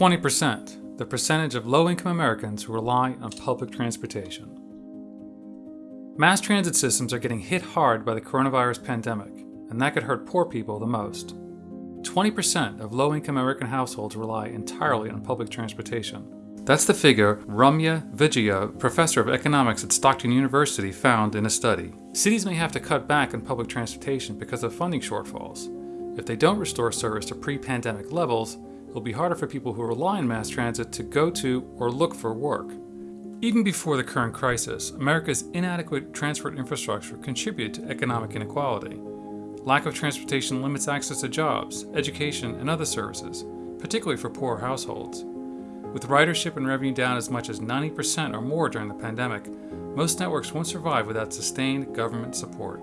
20%, the percentage of low-income Americans who rely on public transportation. Mass transit systems are getting hit hard by the coronavirus pandemic, and that could hurt poor people the most. 20% of low-income American households rely entirely on public transportation. That's the figure Ramya Vijaya, professor of economics at Stockton University, found in a study. Cities may have to cut back on public transportation because of funding shortfalls. If they don't restore service to pre-pandemic levels, it'll be harder for people who rely on mass transit to go to or look for work. Even before the current crisis, America's inadequate transport infrastructure contributed to economic inequality. Lack of transportation limits access to jobs, education, and other services, particularly for poor households. With ridership and revenue down as much as 90% or more during the pandemic, most networks won't survive without sustained government support.